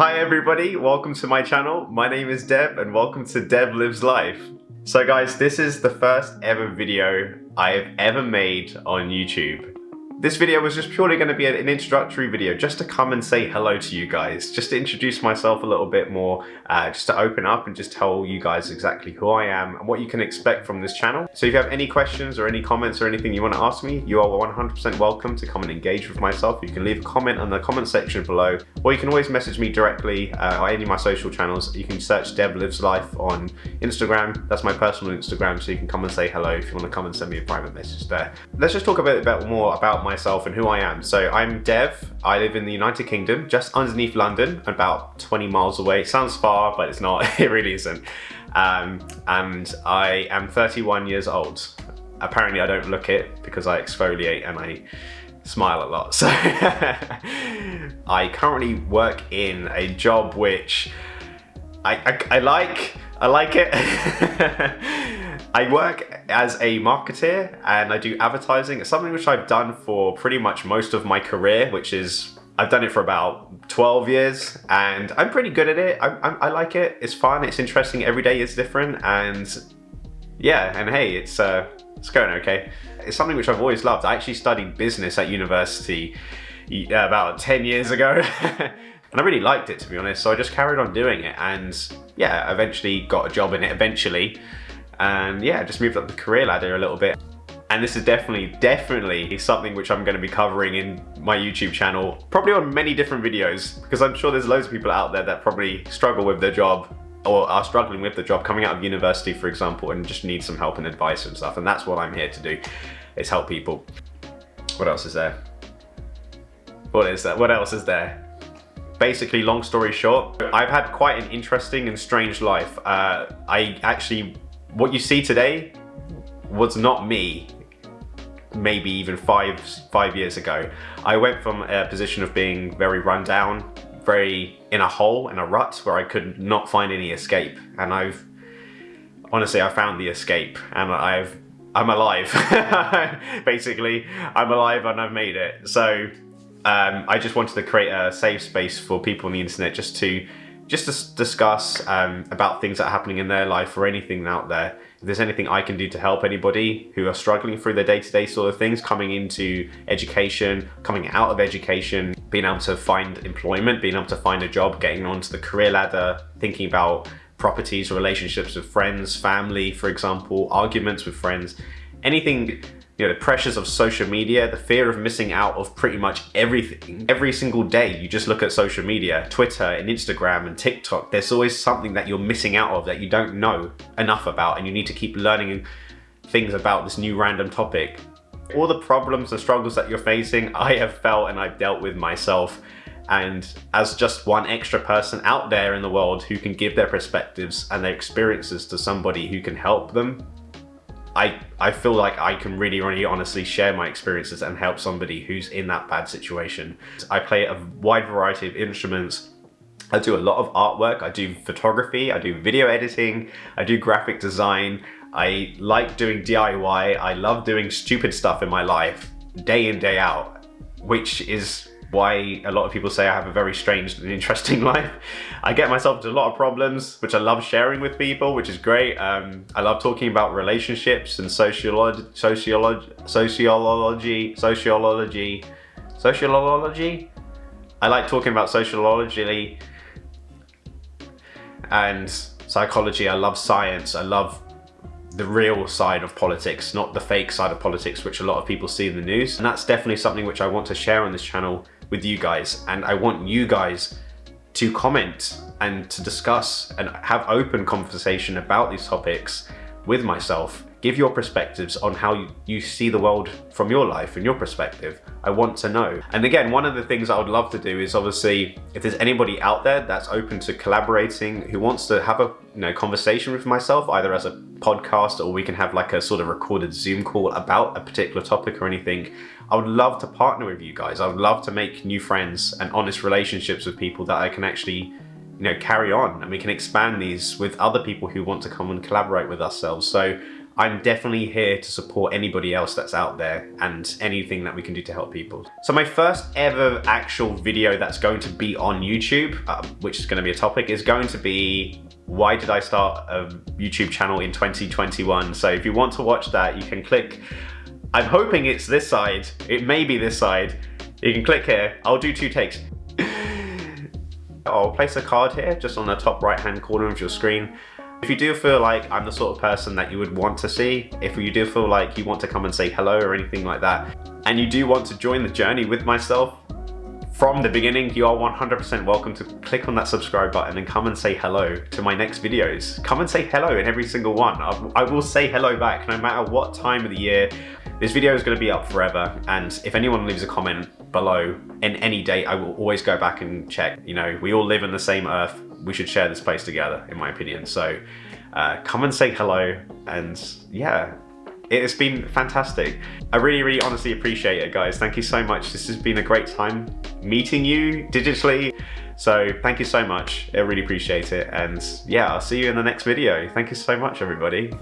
Hi everybody, welcome to my channel. My name is Dev and welcome to Dev Lives Life. So guys, this is the first ever video I have ever made on YouTube. This video was just purely going to be an introductory video just to come and say hello to you guys, just to introduce myself a little bit more, uh, just to open up and just tell you guys exactly who I am and what you can expect from this channel. So if you have any questions or any comments or anything you want to ask me, you are 100% welcome to come and engage with myself. You can leave a comment in the comment section below, or you can always message me directly uh, on any of my social channels. You can search Dev Lives Life on Instagram. That's my personal Instagram, so you can come and say hello if you want to come and send me a private message there. Let's just talk a bit, bit more about my myself and who I am. So I'm Dev. I live in the United Kingdom, just underneath London, about 20 miles away. Sounds far, but it's not. it really isn't. Um, and I am 31 years old. Apparently I don't look it because I exfoliate and I smile a lot. So I currently work in a job which I, I, I like. I like it. I work as a marketer and I do advertising. It's something which I've done for pretty much most of my career, which is I've done it for about 12 years and I'm pretty good at it. I, I, I like it. It's fun. It's interesting. Every day is different. And yeah, and hey, it's, uh, it's going okay. It's something which I've always loved. I actually studied business at university about 10 years ago. and I really liked it to be honest so I just carried on doing it and yeah eventually got a job in it eventually and yeah, just moved up the career ladder a little bit. And this is definitely, definitely something which I'm going to be covering in my YouTube channel, probably on many different videos, because I'm sure there's loads of people out there that probably struggle with their job or are struggling with the job coming out of university, for example, and just need some help and advice and stuff. And that's what I'm here to do, is help people. What else is there? What is that? What else is there? Basically, long story short, I've had quite an interesting and strange life. Uh, I actually what you see today was not me maybe even five five years ago. I went from a position of being very run down, very in a hole, in a rut where I could not find any escape. And I've, honestly, I found the escape and I've, I'm alive. Basically, I'm alive and I've made it. So um, I just wanted to create a safe space for people on the internet just to just to discuss um, about things that are happening in their life or anything out there. If there's anything I can do to help anybody who are struggling through their day-to-day -day sort of things, coming into education, coming out of education, being able to find employment, being able to find a job, getting onto the career ladder, thinking about properties, relationships with friends, family, for example, arguments with friends, anything you know, the pressures of social media, the fear of missing out of pretty much everything. Every single day you just look at social media, Twitter and Instagram and TikTok, there's always something that you're missing out of that you don't know enough about and you need to keep learning things about this new random topic. All the problems and struggles that you're facing, I have felt and I've dealt with myself and as just one extra person out there in the world who can give their perspectives and their experiences to somebody who can help them I, I feel like I can really, really honestly share my experiences and help somebody who's in that bad situation. I play a wide variety of instruments. I do a lot of artwork. I do photography. I do video editing. I do graphic design. I like doing DIY. I love doing stupid stuff in my life day in, day out, which is why a lot of people say I have a very strange and interesting life. I get myself into a lot of problems, which I love sharing with people, which is great. Um, I love talking about relationships and sociology, sociology, sociology, sociology, sociology. I like talking about sociology and psychology. I love science. I love the real side of politics, not the fake side of politics, which a lot of people see in the news. And that's definitely something which I want to share on this channel with you guys. And I want you guys to comment and to discuss and have open conversation about these topics with myself. Give your perspectives on how you see the world from your life and your perspective. I want to know. And again, one of the things I would love to do is obviously, if there's anybody out there that's open to collaborating, who wants to have a you know conversation with myself, either as a podcast or we can have like a sort of recorded Zoom call about a particular topic or anything, I would love to partner with you guys. I would love to make new friends and honest relationships with people that I can actually you know, carry on and we can expand these with other people who want to come and collaborate with ourselves. So I'm definitely here to support anybody else that's out there and anything that we can do to help people. So my first ever actual video that's going to be on YouTube, uh, which is going to be a topic, is going to be why did I start a YouTube channel in 2021? So if you want to watch that, you can click, I'm hoping it's this side, it may be this side. You can click here, I'll do two takes. I'll place a card here, just on the top right hand corner of your screen. If you do feel like I'm the sort of person that you would want to see, if you do feel like you want to come and say hello or anything like that, and you do want to join the journey with myself, from the beginning, you are 100% welcome to click on that subscribe button and come and say hello to my next videos. Come and say hello in every single one. I will say hello back no matter what time of the year. This video is going to be up forever and if anyone leaves a comment below in any date, I will always go back and check. You know, we all live in the same earth we should share this place together, in my opinion. So uh, come and say hello and yeah, it has been fantastic. I really, really honestly appreciate it, guys. Thank you so much. This has been a great time meeting you digitally. So thank you so much. I really appreciate it. And yeah, I'll see you in the next video. Thank you so much, everybody.